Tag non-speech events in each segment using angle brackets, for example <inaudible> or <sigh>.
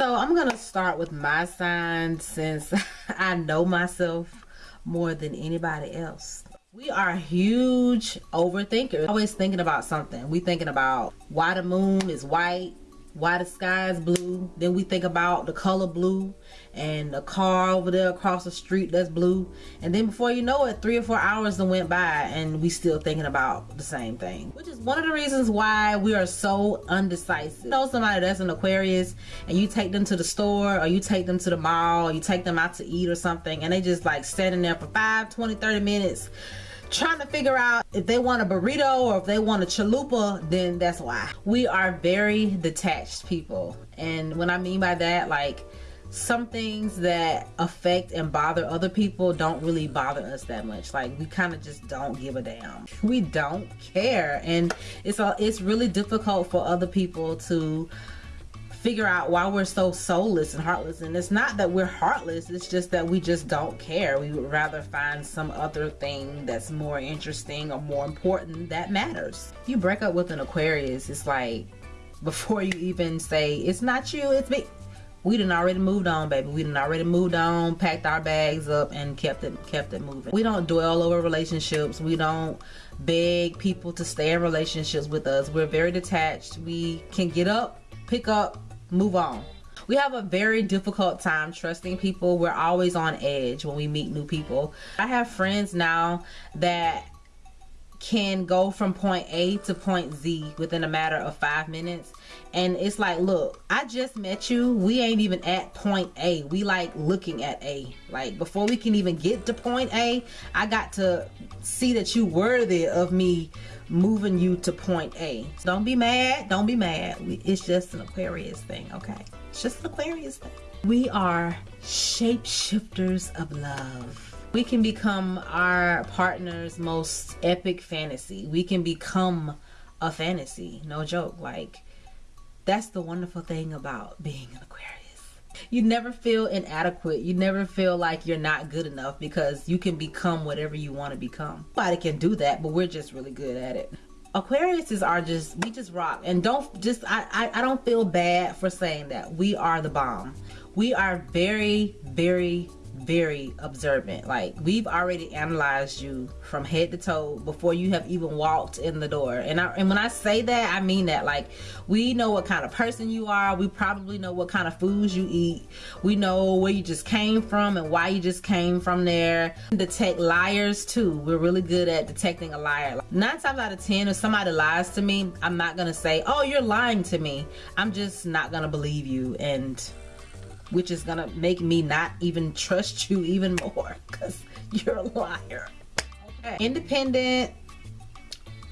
So I'm gonna start with my sign since <laughs> I know myself more than anybody else. We are huge overthinkers. Always thinking about something. We thinking about why the moon is white, why the sky is blue. Then we think about the color blue and the car over there across the street that's blue. And then before you know it, three or four hours then went by and we still thinking about the same thing. Which is one of the reasons why we are so undecisive. You know somebody that's an Aquarius and you take them to the store or you take them to the mall or you take them out to eat or something and they just like standing there for 5, 20, 30 minutes trying to figure out if they want a burrito or if they want a chalupa, then that's why. We are very detached people. And when I mean by that, like some things that affect and bother other people don't really bother us that much. Like we kind of just don't give a damn. We don't care. And it's a, it's really difficult for other people to figure out why we're so soulless and heartless. And it's not that we're heartless it's just that we just don't care. We would rather find some other thing that's more interesting or more important that matters. If you break up with an aquarius it's like <laughs> before you even say it's not you it's me. We done already moved on baby. We done already moved on packed our bags up and kept it kept it moving. We don't dwell over relationships. We don't beg people to stay in relationships with us. We're very detached. We can get up pick up move on. We have a very difficult time trusting people. We're always on edge when we meet new people. I have friends now that can go from point A to point Z within a matter of five minutes. And it's like, look, I just met you. We ain't even at point A. We like looking at A. Like before we can even get to point A, I got to see that you worthy of me moving you to point A. So don't be mad. Don't be mad. It's just an Aquarius thing, okay? It's just an Aquarius thing. We are shapeshifters of love. We can become our partner's most epic fantasy. We can become a fantasy. No joke. Like, that's the wonderful thing about being an Aquarius you never feel inadequate. You never feel like you're not good enough because you can become whatever you want to become. Nobody can do that, but we're just really good at it. Aquariuses are just, we just rock. And don't just, I, I, I don't feel bad for saying that. We are the bomb. We are very, very, very observant. Like we've already analyzed you from head to toe before you have even walked in the door. And I, and when I say that, I mean that. Like we know what kind of person you are. We probably know what kind of foods you eat. We know where you just came from and why you just came from there. Detect liars too. We're really good at detecting a liar. Nine times out of ten, if somebody lies to me, I'm not gonna say, "Oh, you're lying to me." I'm just not gonna believe you and which is gonna make me not even trust you <laughs> even more because you're a liar. Okay. Independent,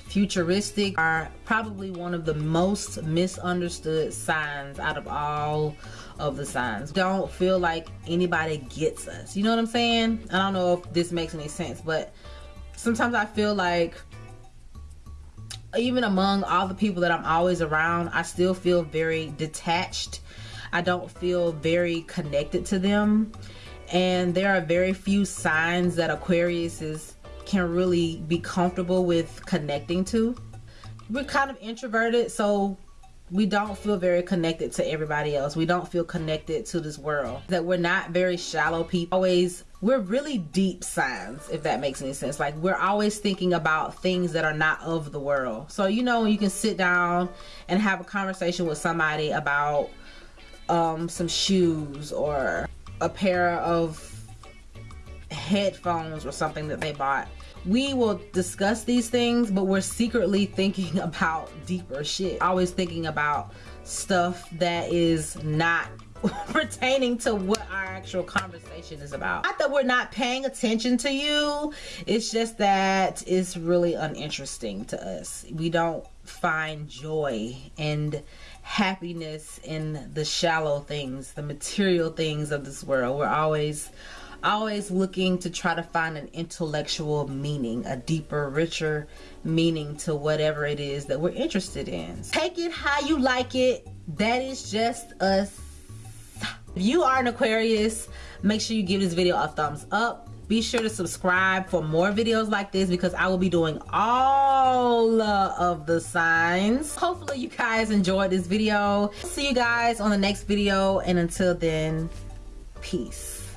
futuristic are probably one of the most misunderstood signs out of all of the signs. Don't feel like anybody gets us. You know what I'm saying? I don't know if this makes any sense, but sometimes I feel like even among all the people that I'm always around, I still feel very detached I don't feel very connected to them. And there are very few signs that Aquarius is can really be comfortable with connecting to. We're kind of introverted, so we don't feel very connected to everybody else. We don't feel connected to this world. That we're not very shallow people. Always, we're really deep signs, if that makes any sense. Like we're always thinking about things that are not of the world. So you know, you can sit down and have a conversation with somebody about um, some shoes or a pair of headphones or something that they bought. We will discuss these things, but we're secretly thinking <laughs> about deeper shit. Always thinking about stuff that is not <laughs> pertaining to what our actual conversation is about. Not that we're not paying attention to you, it's just that it's really uninteresting to us. We don't find joy and happiness in the shallow things, the material things of this world. We're always always looking to try to find an intellectual meaning, a deeper, richer meaning to whatever it is that we're interested in. Take it how you like it. That is just us. If you are an Aquarius, make sure you give this video a thumbs up be sure to subscribe for more videos like this because I will be doing all of the signs. Hopefully you guys enjoyed this video. See you guys on the next video and until then, peace.